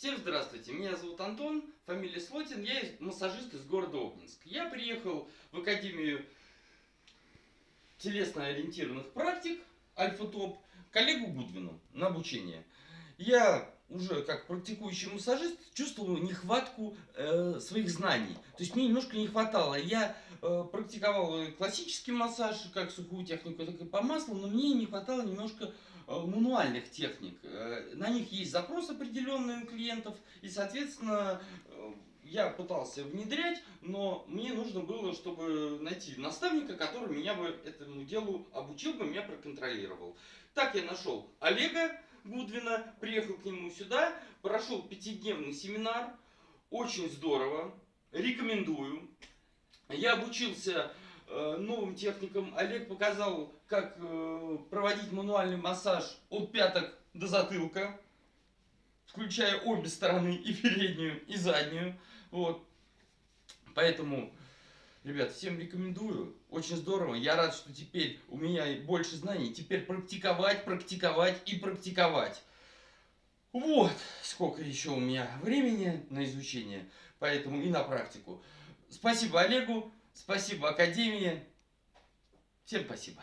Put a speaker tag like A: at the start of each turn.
A: Всем здравствуйте, меня зовут Антон, фамилия Слотин, я массажист из города Обнинск. Я приехал в Академию телесно-ориентированных практик Альфа-Топ коллегу Гудвину на обучение. Я уже как практикующий массажист чувствовал нехватку э, своих знаний. То есть мне немножко не хватало. Я практиковал классический массаж, как сухую технику, так и по маслу, но мне не хватало немножко э, мануальных техник. Э, на них есть запрос определенный у клиентов, и, соответственно, э, я пытался внедрять, но мне нужно было, чтобы найти наставника, который меня бы этому делу обучил бы, меня проконтролировал. Так я нашел Олега, Гудвина, приехал к нему сюда, прошел пятидневный семинар, очень здорово, рекомендую. Я обучился э, новым техникам, Олег показал, как э, проводить мануальный массаж от пяток до затылка, включая обе стороны, и переднюю, и заднюю. Вот. Поэтому Ребят, всем рекомендую. Очень здорово. Я рад, что теперь у меня больше знаний. Теперь практиковать, практиковать и практиковать. Вот сколько еще у меня времени на изучение. Поэтому и на практику. Спасибо Олегу, спасибо Академии. Всем спасибо.